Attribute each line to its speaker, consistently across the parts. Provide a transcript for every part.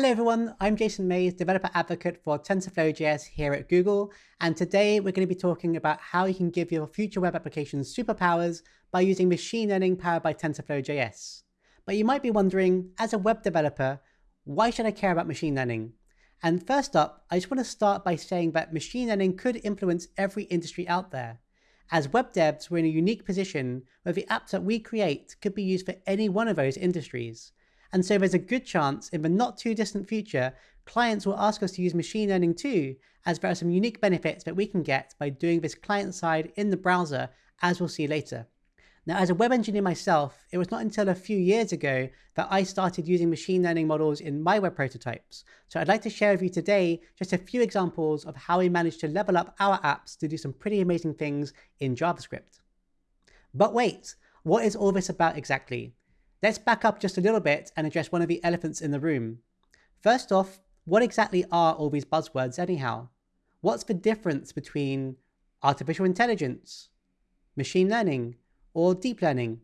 Speaker 1: Hello everyone, I'm Jason Mayes, developer advocate for TensorFlow.js here at Google, and today we're going to be talking about how you can give your future web applications superpowers by using machine learning powered by TensorFlow.js. But you might be wondering, as a web developer, why should I care about machine learning? And first up, I just want to start by saying that machine learning could influence every industry out there. As web devs, we're in a unique position where the apps that we create could be used for any one of those industries. And so there's a good chance in the not too distant future, clients will ask us to use machine learning too, as there are some unique benefits that we can get by doing this client side in the browser, as we'll see later. Now, as a web engineer myself, it was not until a few years ago that I started using machine learning models in my web prototypes. So I'd like to share with you today just a few examples of how we managed to level up our apps to do some pretty amazing things in JavaScript. But wait, what is all this about exactly? Let's back up just a little bit and address one of the elephants in the room. First off, what exactly are all these buzzwords anyhow? What's the difference between artificial intelligence, machine learning, or deep learning?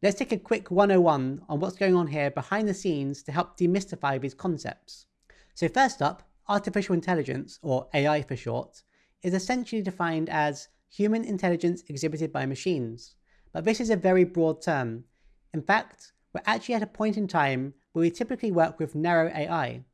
Speaker 1: Let's take a quick 101 on what's going on here behind the scenes to help demystify these concepts. So first up, artificial intelligence, or AI for short, is essentially defined as human intelligence exhibited by machines. But this is a very broad term, in fact, we're actually at a point in time where we typically work with narrow AI.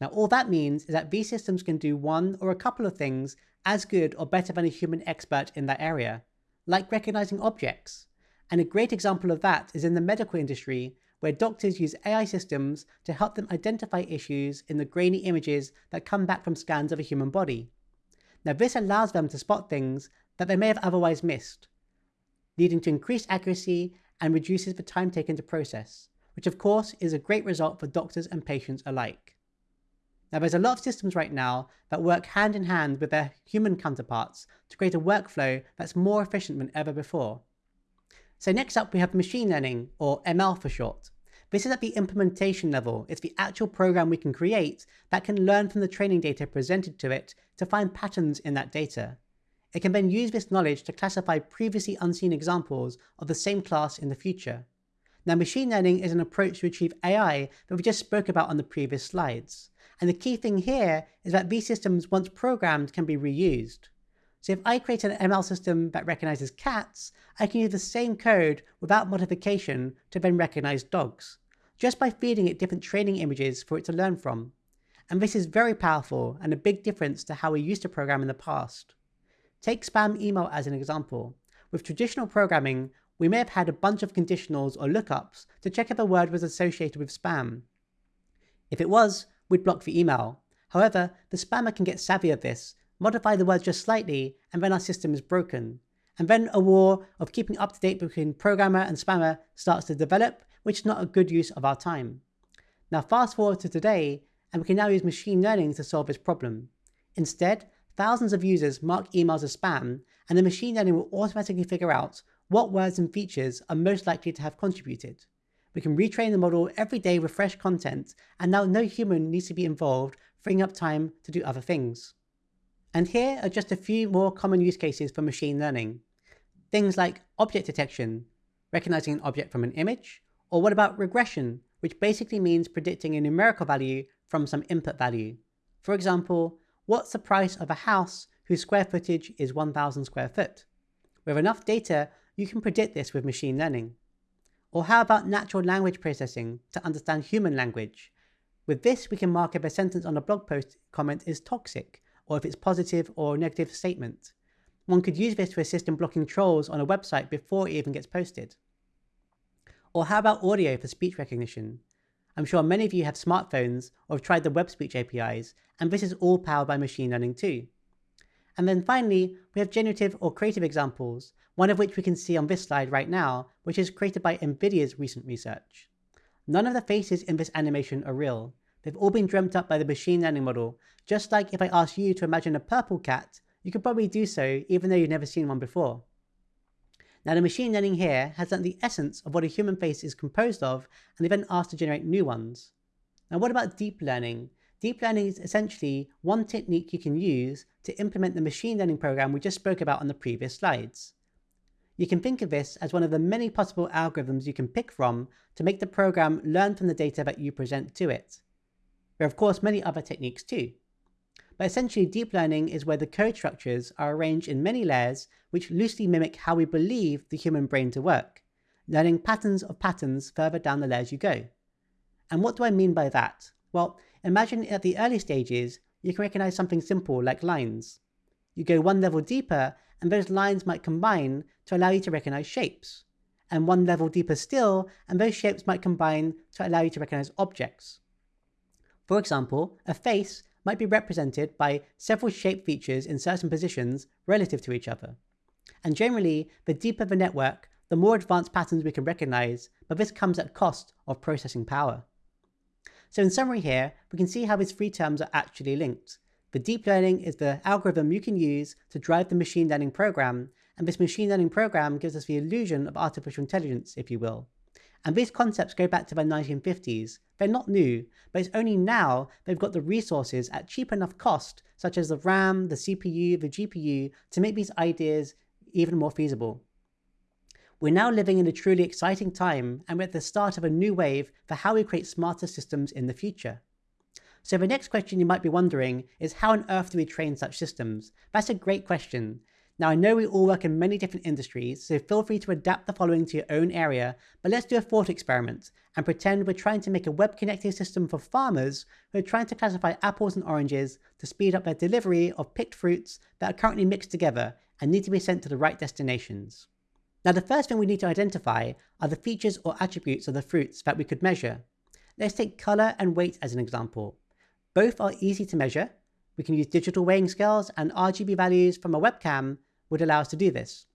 Speaker 1: Now all that means is that these systems can do one or a couple of things as good or better than a human expert in that area, like recognizing objects. And a great example of that is in the medical industry, where doctors use AI systems to help them identify issues in the grainy images that come back from scans of a human body. Now this allows them to spot things that they may have otherwise missed, leading to increased accuracy and reduces the time taken to process, which of course is a great result for doctors and patients alike. Now there's a lot of systems right now that work hand in hand with their human counterparts to create a workflow that's more efficient than ever before. So next up we have machine learning, or ML for short. This is at the implementation level. It's the actual program we can create that can learn from the training data presented to it to find patterns in that data. It can then use this knowledge to classify previously unseen examples of the same class in the future. Now machine learning is an approach to achieve AI that we just spoke about on the previous slides. And the key thing here is that these systems, once programmed, can be reused. So if I create an ML system that recognizes cats, I can use the same code without modification to then recognize dogs, just by feeding it different training images for it to learn from. And this is very powerful and a big difference to how we used to program in the past. Take spam email as an example. With traditional programming, we may have had a bunch of conditionals or lookups to check if a word was associated with spam. If it was, we'd block the email. However, the spammer can get savvy of this, modify the word just slightly, and then our system is broken. And then a war of keeping up to date between programmer and spammer starts to develop, which is not a good use of our time. Now fast forward to today, and we can now use machine learning to solve this problem. Instead, thousands of users mark emails as spam, and the machine learning will automatically figure out what words and features are most likely to have contributed. We can retrain the model every day with fresh content, and now no human needs to be involved, freeing up time to do other things. And here are just a few more common use cases for machine learning. Things like object detection, recognizing an object from an image, or what about regression, which basically means predicting a numerical value from some input value. For example, what's the price of a house whose square footage is 1000 square foot? With enough data, you can predict this with machine learning. Or how about natural language processing to understand human language? With this, we can mark if a sentence on a blog post comment is toxic, or if it's positive or negative statement. One could use this to assist in blocking trolls on a website before it even gets posted. Or how about audio for speech recognition? I'm sure many of you have smartphones or have tried the web speech APIs, and this is all powered by machine learning too. And then finally, we have generative or creative examples, one of which we can see on this slide right now, which is created by NVIDIA's recent research. None of the faces in this animation are real. They've all been dreamt up by the machine learning model, just like if I asked you to imagine a purple cat, you could probably do so even though you've never seen one before. Now the machine learning here has done the essence of what a human face is composed of and they've then asked to generate new ones. Now what about deep learning? Deep learning is essentially one technique you can use to implement the machine learning program we just spoke about on the previous slides. You can think of this as one of the many possible algorithms you can pick from to make the program learn from the data that you present to it. There are of course many other techniques too. But essentially deep learning is where the code structures are arranged in many layers which loosely mimic how we believe the human brain to work, learning patterns of patterns further down the layers you go. And what do I mean by that? Well, imagine at the early stages, you can recognize something simple like lines. You go one level deeper and those lines might combine to allow you to recognize shapes. And one level deeper still, and those shapes might combine to allow you to recognize objects. For example, a face might be represented by several shape features in certain positions relative to each other. And generally, the deeper the network, the more advanced patterns we can recognize, but this comes at cost of processing power. So in summary here, we can see how these three terms are actually linked. The deep learning is the algorithm you can use to drive the machine learning program, and this machine learning program gives us the illusion of artificial intelligence, if you will. And these concepts go back to the 1950s. They're not new, but it's only now they've got the resources at cheap enough cost, such as the RAM, the CPU, the GPU, to make these ideas even more feasible. We're now living in a truly exciting time and we're at the start of a new wave for how we create smarter systems in the future. So the next question you might be wondering is how on earth do we train such systems? That's a great question. Now I know we all work in many different industries, so feel free to adapt the following to your own area, but let's do a thought experiment and pretend we're trying to make a web connecting system for farmers who are trying to classify apples and oranges to speed up their delivery of picked fruits that are currently mixed together and need to be sent to the right destinations. Now the first thing we need to identify are the features or attributes of the fruits that we could measure. Let's take color and weight as an example. Both are easy to measure. We can use digital weighing scales and RGB values from a webcam would allow us to do this.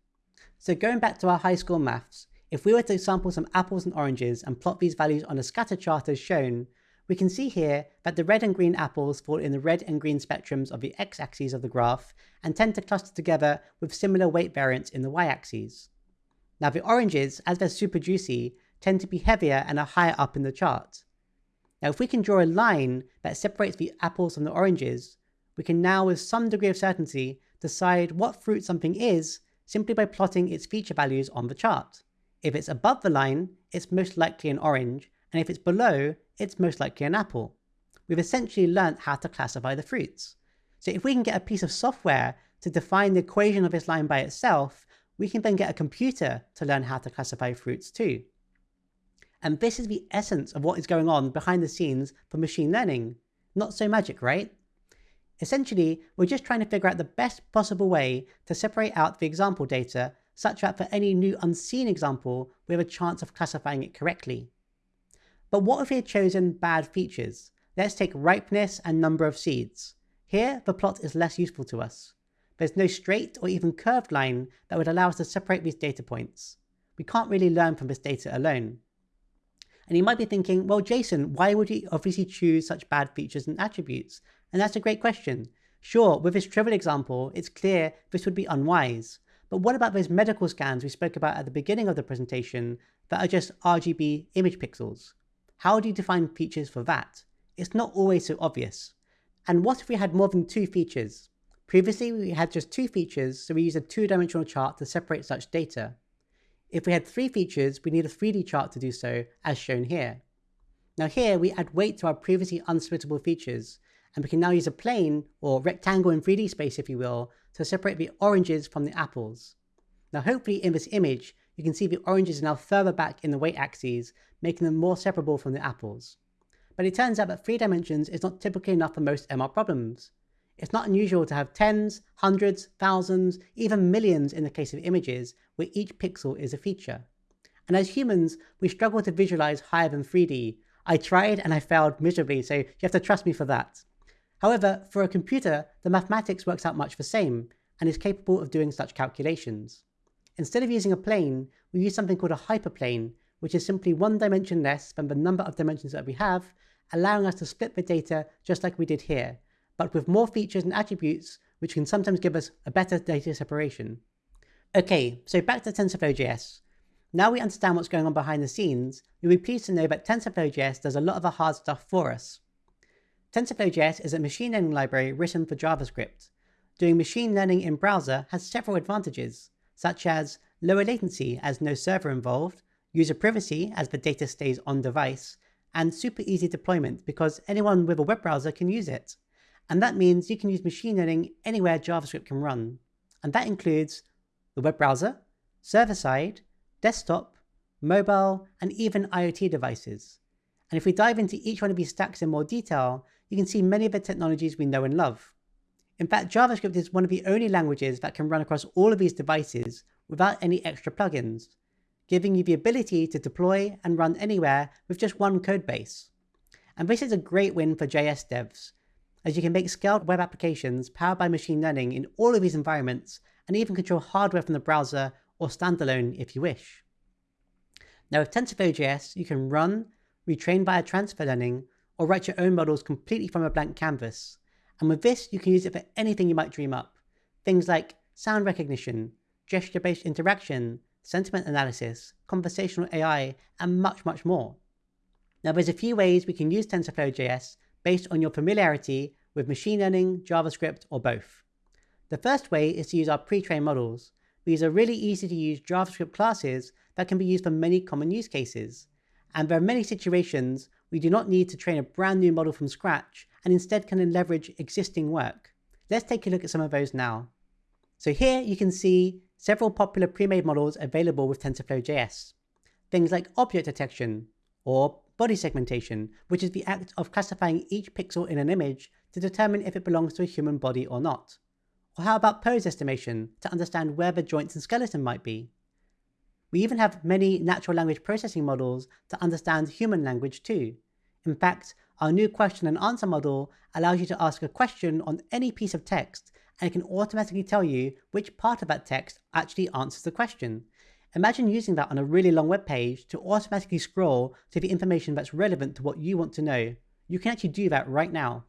Speaker 1: So going back to our high school maths, if we were to sample some apples and oranges and plot these values on a scatter chart as shown, we can see here that the red and green apples fall in the red and green spectrums of the x-axis of the graph and tend to cluster together with similar weight variance in the y-axis. Now the oranges, as they're super juicy, tend to be heavier and are higher up in the chart. Now if we can draw a line that separates the apples from the oranges, we can now with some degree of certainty decide what fruit something is simply by plotting its feature values on the chart. If it's above the line, it's most likely an orange, and if it's below, it's most likely an apple. We've essentially learnt how to classify the fruits. So if we can get a piece of software to define the equation of this line by itself, we can then get a computer to learn how to classify fruits too. And this is the essence of what is going on behind the scenes for machine learning. Not so magic, right? Essentially, we're just trying to figure out the best possible way to separate out the example data such that for any new unseen example, we have a chance of classifying it correctly. But what if we had chosen bad features? Let's take ripeness and number of seeds. Here, the plot is less useful to us. There's no straight or even curved line that would allow us to separate these data points. We can't really learn from this data alone. And you might be thinking, well, Jason, why would you obviously choose such bad features and attributes? And that's a great question. Sure, with this trivial example, it's clear this would be unwise. But what about those medical scans we spoke about at the beginning of the presentation that are just RGB image pixels? How do you define features for that? It's not always so obvious. And what if we had more than two features? Previously, we had just two features, so we used a two-dimensional chart to separate such data. If we had three features, we need a 3D chart to do so, as shown here. Now here, we add weight to our previously unsplittable features, and we can now use a plane, or rectangle in 3D space if you will, to separate the oranges from the apples. Now hopefully in this image, you can see the oranges are now further back in the weight axes, making them more separable from the apples. But it turns out that three dimensions is not typically enough for most ML problems. It's not unusual to have tens, hundreds, thousands, even millions in the case of images, where each pixel is a feature. And as humans, we struggle to visualize higher than 3D. I tried and I failed miserably, so you have to trust me for that. However, for a computer, the mathematics works out much the same, and is capable of doing such calculations. Instead of using a plane, we use something called a hyperplane, which is simply one dimension less than the number of dimensions that we have, allowing us to split the data just like we did here, but with more features and attributes, which can sometimes give us a better data separation. Okay, so back to TensorFlow.js. Now we understand what's going on behind the scenes, you'll be pleased to know that TensorFlow.js does a lot of the hard stuff for us. TensorFlow.js is a machine learning library written for JavaScript. Doing machine learning in browser has several advantages, such as lower latency as no server involved, user privacy as the data stays on device, and super easy deployment because anyone with a web browser can use it. And that means you can use machine learning anywhere JavaScript can run. And that includes the web browser, server-side, desktop, mobile, and even IoT devices. And if we dive into each one of these stacks in more detail, you can see many of the technologies we know and love. In fact, JavaScript is one of the only languages that can run across all of these devices without any extra plugins, giving you the ability to deploy and run anywhere with just one code base. And this is a great win for JS devs, as you can make scaled web applications powered by machine learning in all of these environments and even control hardware from the browser or standalone if you wish. Now with TensorFlow.js, you can run, retrain via transfer learning, or write your own models completely from a blank canvas. And with this, you can use it for anything you might dream up. Things like sound recognition, gesture-based interaction, sentiment analysis, conversational AI, and much, much more. Now there's a few ways we can use TensorFlow.js based on your familiarity with machine learning, JavaScript, or both. The first way is to use our pre-trained models. These are really easy to use JavaScript classes that can be used for many common use cases. And there are many situations we do not need to train a brand new model from scratch and instead can leverage existing work. Let's take a look at some of those now. So here you can see several popular pre-made models available with TensorFlow.js. Things like object detection or body segmentation, which is the act of classifying each pixel in an image to determine if it belongs to a human body or not. Or how about pose estimation to understand where the joints and skeleton might be? We even have many natural language processing models to understand human language too. In fact, our new question and answer model allows you to ask a question on any piece of text and it can automatically tell you which part of that text actually answers the question. Imagine using that on a really long web page to automatically scroll to the information that's relevant to what you want to know. You can actually do that right now.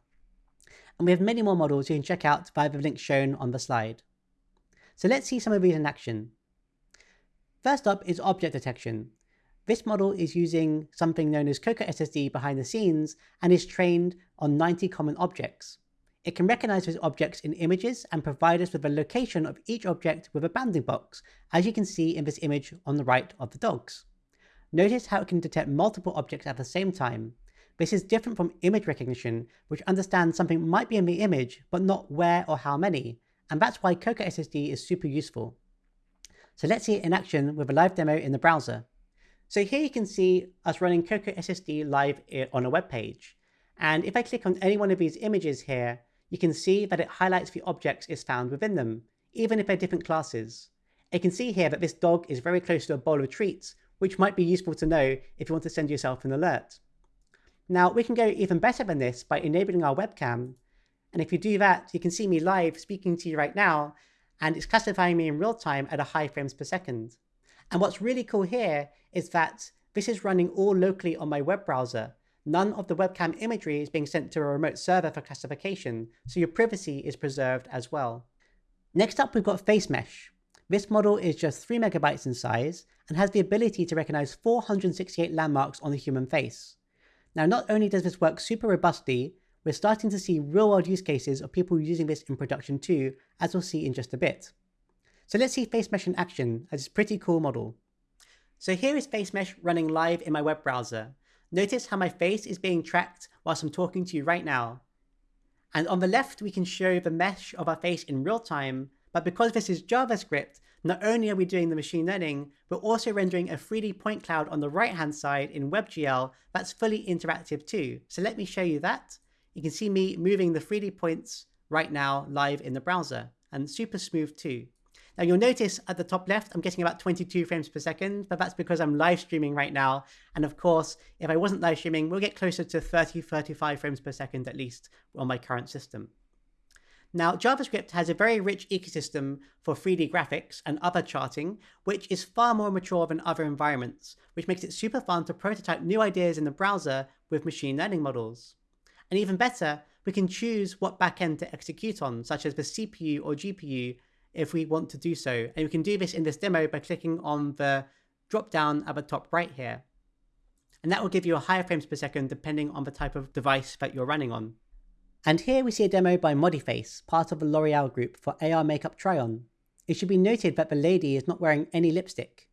Speaker 1: And we have many more models you can check out via the link shown on the slide. So let's see some of these in action. First up is object detection. This model is using something known as Coco SSD behind the scenes and is trained on 90 common objects. It can recognize those objects in images and provide us with a location of each object with a bounding box, as you can see in this image on the right of the dogs. Notice how it can detect multiple objects at the same time. This is different from image recognition, which understands something might be in the image, but not where or how many, and that's why Coco SSD is super useful. So let's see it in action with a live demo in the browser. So here you can see us running Coco SSD live on a web page. And if I click on any one of these images here, you can see that it highlights the objects is found within them, even if they're different classes. You can see here that this dog is very close to a bowl of treats, which might be useful to know if you want to send yourself an alert. Now we can go even better than this by enabling our webcam. And if you do that, you can see me live speaking to you right now and it's classifying me in real time at a high frames per second. And what's really cool here is that this is running all locally on my web browser. None of the webcam imagery is being sent to a remote server for classification, so your privacy is preserved as well. Next up, we've got Face Mesh. This model is just 3 megabytes in size and has the ability to recognize 468 landmarks on the human face. Now, not only does this work super robustly, we're starting to see real world use cases of people using this in production too, as we'll see in just a bit. So let's see Face Mesh in action as this pretty cool model. So here is Face Mesh running live in my web browser. Notice how my face is being tracked whilst I'm talking to you right now. And on the left, we can show the mesh of our face in real time, but because this is JavaScript, not only are we doing the machine learning, we're also rendering a 3D point cloud on the right hand side in WebGL that's fully interactive too. So let me show you that. You can see me moving the 3D points right now live in the browser and super smooth too. Now you'll notice at the top left, I'm getting about 22 frames per second, but that's because I'm live streaming right now. And of course, if I wasn't live streaming, we'll get closer to 30, 35 frames per second at least on my current system. Now, JavaScript has a very rich ecosystem for 3D graphics and other charting, which is far more mature than other environments, which makes it super fun to prototype new ideas in the browser with machine learning models. And even better, we can choose what backend to execute on, such as the CPU or GPU, if we want to do so. And we can do this in this demo by clicking on the drop down at the top right here. And that will give you a higher frames per second depending on the type of device that you're running on. And here we see a demo by Modiface, part of the L'Oreal group for AR Makeup Try-On. It should be noted that the lady is not wearing any lipstick.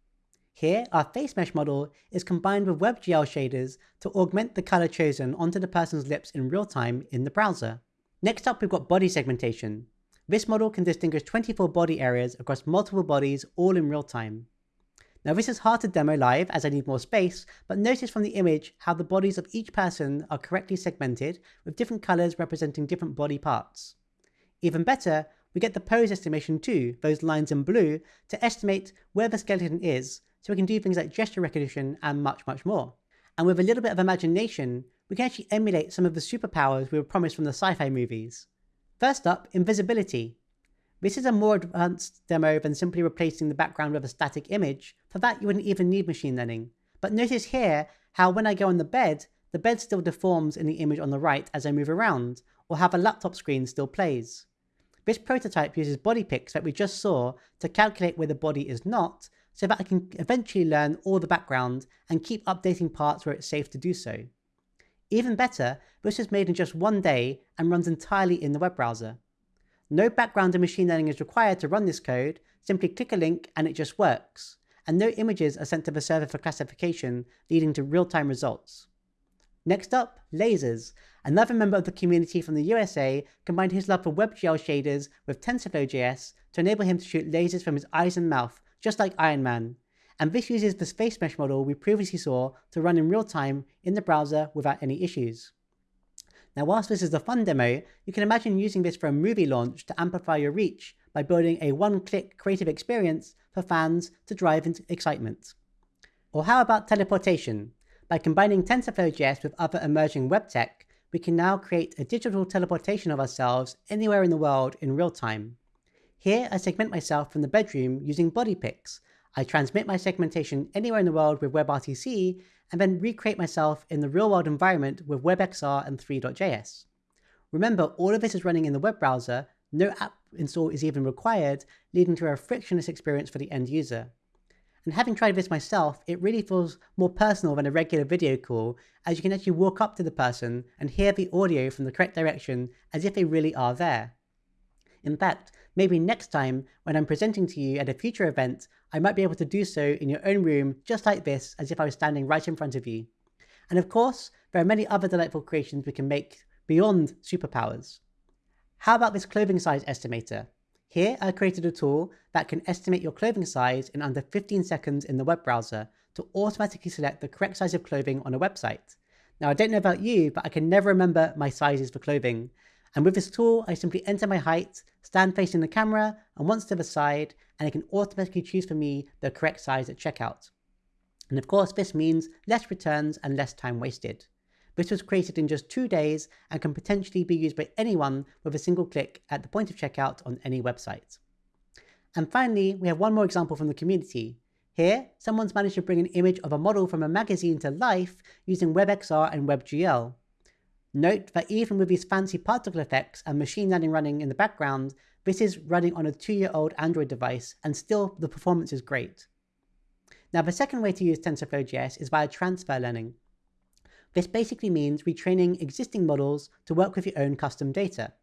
Speaker 1: Here, our face mesh model is combined with WebGL shaders to augment the color chosen onto the person's lips in real time in the browser. Next up, we've got body segmentation. This model can distinguish 24 body areas across multiple bodies all in real time. Now this is hard to demo live as I need more space, but notice from the image how the bodies of each person are correctly segmented with different colors representing different body parts. Even better, we get the pose estimation too, those lines in blue, to estimate where the skeleton is so we can do things like gesture recognition and much, much more. And with a little bit of imagination, we can actually emulate some of the superpowers we were promised from the sci-fi movies. First up, invisibility. This is a more advanced demo than simply replacing the background with a static image. For that, you wouldn't even need machine learning. But notice here how when I go on the bed, the bed still deforms in the image on the right as I move around, or how the laptop screen still plays. This prototype uses BodyPix that we just saw to calculate where the body is not, so that I can eventually learn all the background and keep updating parts where it's safe to do so. Even better, this was made in just one day and runs entirely in the web browser. No background in machine learning is required to run this code, simply click a link and it just works. And no images are sent to the server for classification, leading to real-time results. Next up, lasers. Another member of the community from the USA combined his love for WebGL shaders with TensorFlow.js to enable him to shoot lasers from his eyes and mouth just like Iron Man. And this uses the face mesh model we previously saw to run in real time in the browser without any issues. Now whilst this is a fun demo, you can imagine using this for a movie launch to amplify your reach by building a one-click creative experience for fans to drive into excitement. Or how about teleportation? By combining TensorFlow.js with other emerging web tech, we can now create a digital teleportation of ourselves anywhere in the world in real time. Here, I segment myself from the bedroom using BodyPix. I transmit my segmentation anywhere in the world with WebRTC, and then recreate myself in the real-world environment with WebXR and Three.js. Remember, all of this is running in the web browser, no app install is even required, leading to a frictionless experience for the end user. And having tried this myself, it really feels more personal than a regular video call, as you can actually walk up to the person and hear the audio from the correct direction as if they really are there. In fact, maybe next time when I'm presenting to you at a future event, I might be able to do so in your own room just like this as if I was standing right in front of you. And of course, there are many other delightful creations we can make beyond superpowers. How about this clothing size estimator? Here I created a tool that can estimate your clothing size in under 15 seconds in the web browser to automatically select the correct size of clothing on a website. Now I don't know about you, but I can never remember my sizes for clothing, and with this tool, I simply enter my height, stand facing the camera, and once to the side, and it can automatically choose for me the correct size at checkout. And of course, this means less returns and less time wasted. This was created in just two days and can potentially be used by anyone with a single click at the point of checkout on any website. And finally, we have one more example from the community. Here, someone's managed to bring an image of a model from a magazine to life using WebXR and WebGL. Note that even with these fancy particle effects and machine learning running in the background, this is running on a two-year-old Android device and still the performance is great. Now the second way to use TensorFlow.js is via transfer learning. This basically means retraining existing models to work with your own custom data.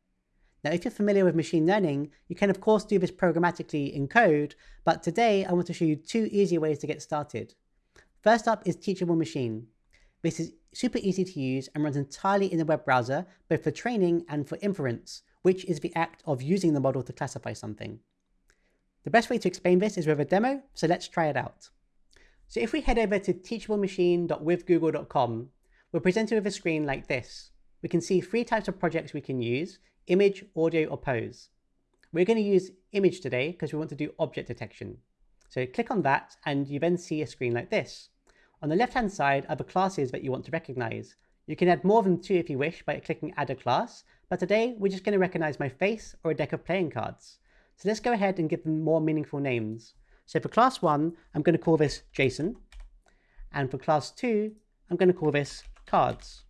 Speaker 1: Now if you're familiar with machine learning, you can of course do this programmatically in code, but today I want to show you two easy ways to get started. First up is Teachable Machine. This is super easy to use and runs entirely in the web browser, both for training and for inference, which is the act of using the model to classify something. The best way to explain this is with a demo, so let's try it out. So if we head over to teachablemachine.withgoogle.com, we're presented with a screen like this. We can see three types of projects we can use, image, audio, or pose. We're going to use image today because we want to do object detection. So click on that and you then see a screen like this. On the left-hand side are the classes that you want to recognize. You can add more than two if you wish by clicking add a class, but today we're just going to recognize my face or a deck of playing cards. So let's go ahead and give them more meaningful names. So for class one, I'm going to call this Jason. And for class two, I'm going to call this cards.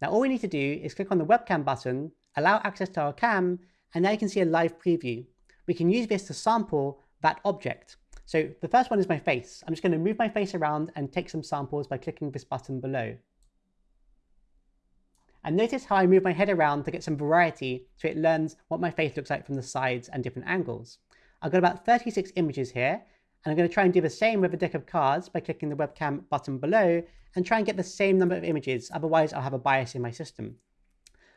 Speaker 1: Now all we need to do is click on the webcam button, allow access to our cam, and now you can see a live preview. We can use this to sample that object. So the first one is my face. I'm just going to move my face around and take some samples by clicking this button below. And notice how I move my head around to get some variety so it learns what my face looks like from the sides and different angles. I've got about 36 images here, And I'm going to try and do the same with a deck of cards by clicking the webcam button below and try and get the same number of images. Otherwise, I'll have a bias in my system.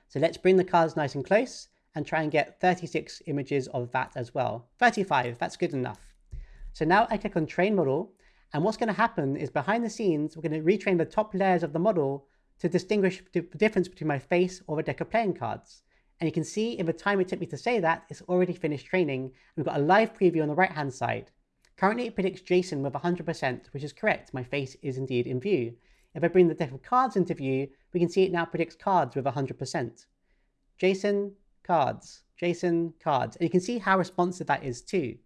Speaker 1: So let's bring the cards nice and close and try and get 36 images of that as well. 35, that's good enough. So now I click on train model and what's going to happen is behind the scenes, we're going to retrain the top layers of the model to distinguish the difference between my face or a deck of playing cards. And you can see in the time it took me to say that, it's already finished training. We've got a live preview on the right hand side. Currently it predicts Jason with 100%, which is correct. My face is indeed in view. If I bring the deck of cards into view, we can see it now predicts cards with 100%. Jason, cards, Jason, cards. And you can see how responsive that is too.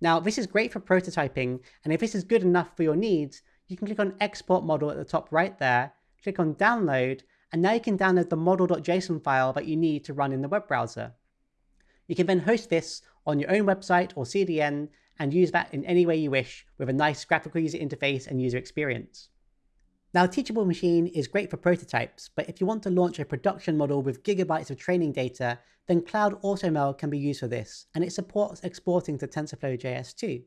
Speaker 1: Now, this is great for prototyping, and if this is good enough for your needs, you can click on Export Model at the top right there, click on Download, and now you can download the model.json file that you need to run in the web browser. You can then host this on your own website or CDN and use that in any way you wish with a nice graphical user interface and user experience. Now, Teachable Machine is great for prototypes, but if you want to launch a production model with gigabytes of training data, then Cloud AutoML can be used for this, and it supports exporting to TensorFlow JS too.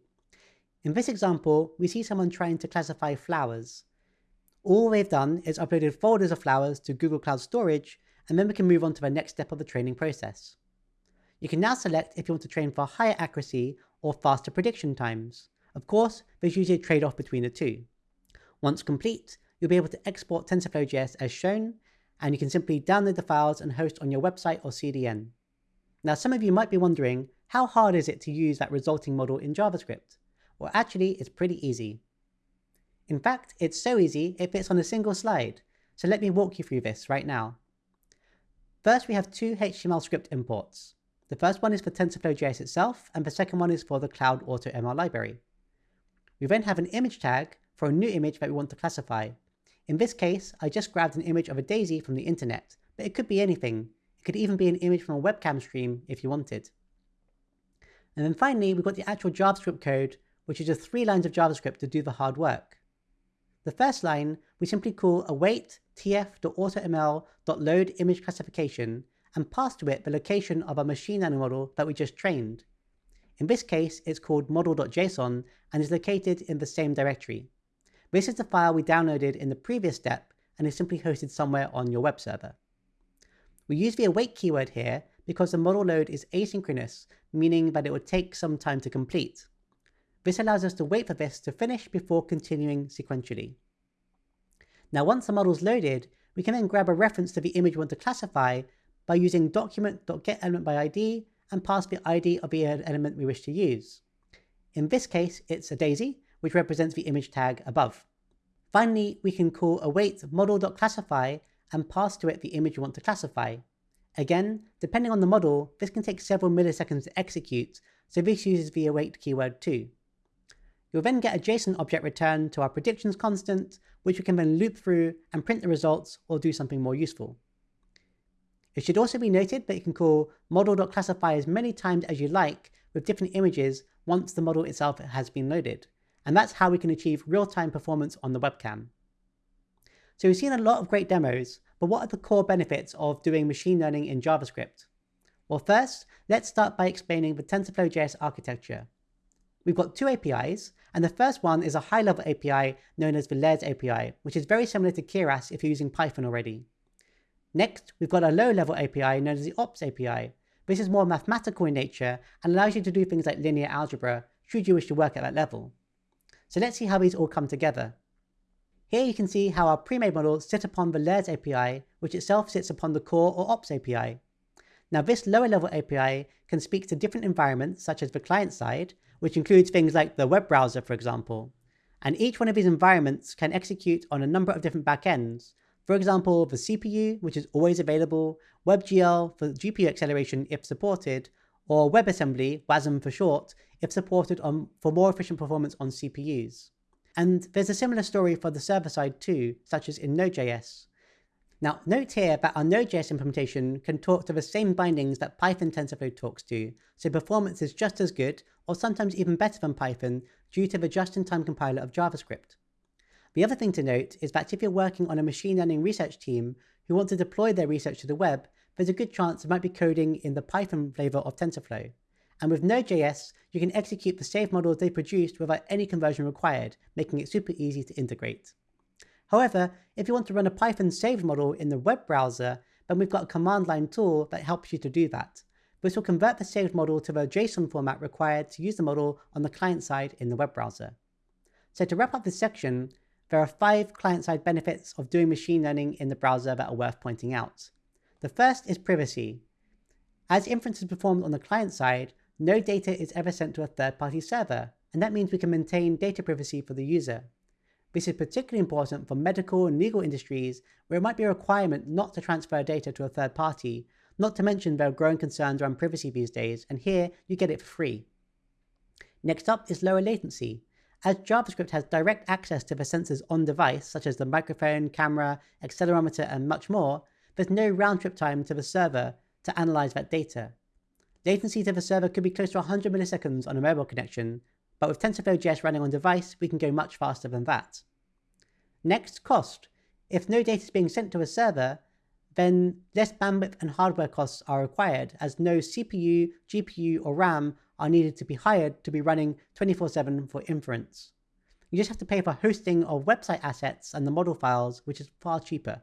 Speaker 1: In this example, we see someone trying to classify flowers. All they've done is uploaded folders of flowers to Google Cloud Storage, and then we can move on to the next step of the training process. You can now select if you want to train for higher accuracy or faster prediction times. Of course, there's usually a trade-off between the two. Once complete, you'll be able to export TensorFlow.js as shown, and you can simply download the files and host on your website or CDN. Now, some of you might be wondering, how hard is it to use that resulting model in JavaScript? Well, actually, it's pretty easy. In fact, it's so easy, it fits on a single slide. So let me walk you through this right now. First, we have two HTML script imports. The first one is for TensorFlow.js itself, and the second one is for the Cloud AutoML library. We then have an image tag for a new image that we want to classify, in this case, I just grabbed an image of a daisy from the internet, but it could be anything. It could even be an image from a webcam stream if you wanted. And then finally, we've got the actual JavaScript code, which is just three lines of JavaScript to do the hard work. The first line, we simply call await tf.automl.load image classification and pass to it the location of our machine learning model that we just trained. In this case, it's called model.json and is located in the same directory. This is the file we downloaded in the previous step and is simply hosted somewhere on your web server. We use the await keyword here because the model load is asynchronous, meaning that it would take some time to complete. This allows us to wait for this to finish before continuing sequentially. Now once the model is loaded, we can then grab a reference to the image we want to classify by using document.getElementById and pass the ID of the element we wish to use. In this case, it's a daisy, which represents the image tag above. Finally, we can call await model.classify and pass to it the image we want to classify. Again, depending on the model, this can take several milliseconds to execute, so this uses the await keyword too. You'll then get a JSON object returned to our predictions constant, which we can then loop through and print the results or do something more useful. It should also be noted that you can call model.classify as many times as you like with different images once the model itself has been loaded and that's how we can achieve real-time performance on the webcam. So we've seen a lot of great demos, but what are the core benefits of doing machine learning in JavaScript? Well, first, let's start by explaining the TensorFlow.js architecture. We've got two APIs, and the first one is a high-level API known as the Layers API, which is very similar to Keras if you're using Python already. Next, we've got a low-level API known as the Ops API. This is more mathematical in nature and allows you to do things like linear algebra, should you wish to work at that level. So let's see how these all come together. Here you can see how our pre-made models sit upon the layers API, which itself sits upon the core or ops API. Now this lower level API can speak to different environments such as the client side, which includes things like the web browser, for example. And each one of these environments can execute on a number of different backends. For example, the CPU, which is always available, WebGL for GPU acceleration if supported, or WebAssembly, WASM for short, if supported on, for more efficient performance on CPUs. And there's a similar story for the server side too, such as in Node.js. Now, note here that our Node.js implementation can talk to the same bindings that Python TensorFlow talks to, so performance is just as good, or sometimes even better than Python, due to the just-in-time compiler of JavaScript. The other thing to note is that if you're working on a machine learning research team who want to deploy their research to the web, there's a good chance it might be coding in the Python flavor of TensorFlow. And with Node.js, you can execute the saved models they produced without any conversion required, making it super easy to integrate. However, if you want to run a Python saved model in the web browser, then we've got a command line tool that helps you to do that. This will convert the saved model to the JSON format required to use the model on the client side in the web browser. So to wrap up this section, there are five client-side benefits of doing machine learning in the browser that are worth pointing out. The first is privacy. As inference is performed on the client side, no data is ever sent to a third-party server, and that means we can maintain data privacy for the user. This is particularly important for medical and legal industries where it might be a requirement not to transfer data to a third party, not to mention there are growing concerns around privacy these days, and here you get it for free. Next up is lower latency. As JavaScript has direct access to the sensors on device, such as the microphone, camera, accelerometer, and much more, there's no round-trip time to the server to analyze that data. Latency to the server could be close to 100 milliseconds on a mobile connection, but with TensorFlow.js running on device, we can go much faster than that. Next, cost. If no data is being sent to a server, then less bandwidth and hardware costs are required as no CPU, GPU, or RAM are needed to be hired to be running 24-7 for inference. You just have to pay for hosting of website assets and the model files, which is far cheaper.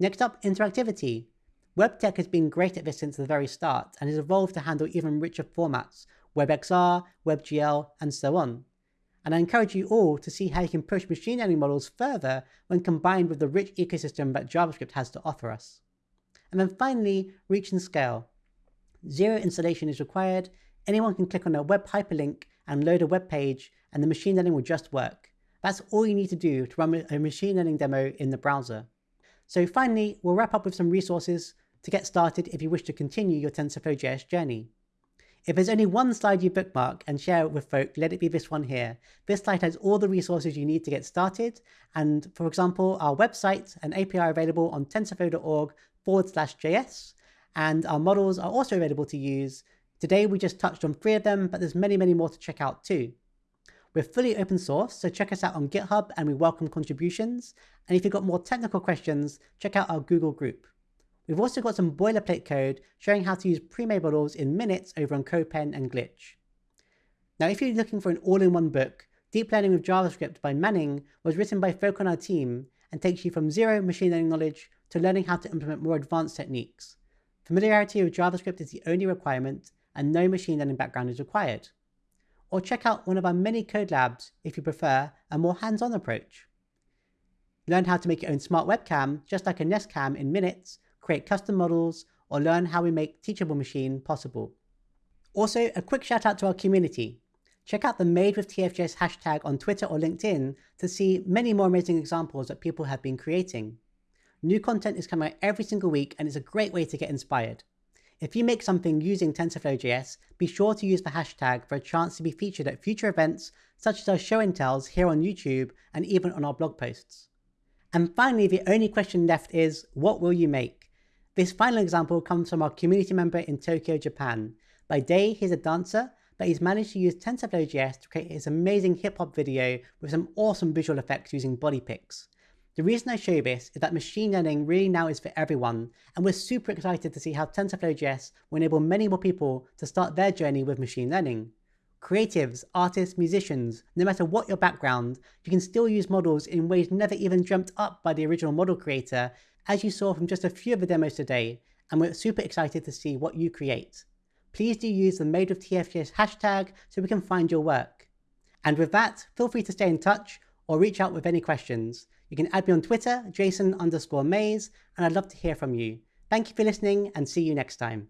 Speaker 1: Next up, interactivity. WebTech has been great at this since the very start and has evolved to handle even richer formats, WebXR, WebGL, and so on. And I encourage you all to see how you can push machine learning models further when combined with the rich ecosystem that JavaScript has to offer us. And then finally, reach and scale. Zero installation is required anyone can click on a web hyperlink and load a web page and the machine learning will just work. That's all you need to do to run a machine learning demo in the browser. So finally, we'll wrap up with some resources to get started if you wish to continue your TensorFlow.js journey. If there's only one slide you bookmark and share it with folk, let it be this one here. This slide has all the resources you need to get started. And for example, our website and API are available on tensorflow.org forward slash JS. And our models are also available to use Today we just touched on three of them, but there's many, many more to check out too. We're fully open source, so check us out on GitHub and we welcome contributions. And if you've got more technical questions, check out our Google group. We've also got some boilerplate code showing how to use pre-made models in minutes over on CodePen and Glitch. Now, if you're looking for an all-in-one book, Deep Learning with JavaScript by Manning was written by folk on our team and takes you from zero machine learning knowledge to learning how to implement more advanced techniques. Familiarity with JavaScript is the only requirement, and no machine learning background is required. Or check out one of our many code labs if you prefer a more hands-on approach. Learn how to make your own smart webcam, just like a Nest Cam in minutes, create custom models, or learn how we make Teachable Machine possible. Also, a quick shout out to our community. Check out the Made with TFJS hashtag on Twitter or LinkedIn to see many more amazing examples that people have been creating. New content is coming out every single week and it's a great way to get inspired. If you make something using TensorFlow.js, be sure to use the hashtag for a chance to be featured at future events such as our show and tells here on YouTube and even on our blog posts. And finally, the only question left is, what will you make? This final example comes from our community member in Tokyo, Japan. By day, he's a dancer, but he's managed to use TensorFlow.js to create his amazing hip-hop video with some awesome visual effects using BodyPix. The reason I show this is that machine learning really now is for everyone, and we're super excited to see how TensorFlow.js will enable many more people to start their journey with machine learning. Creatives, artists, musicians, no matter what your background, you can still use models in ways never even dreamt up by the original model creator, as you saw from just a few of the demos today, and we're super excited to see what you create. Please do use the Made with hashtag so we can find your work. And with that, feel free to stay in touch or reach out with any questions. You can add me on Twitter, jason underscore mayes, and I'd love to hear from you. Thank you for listening and see you next time.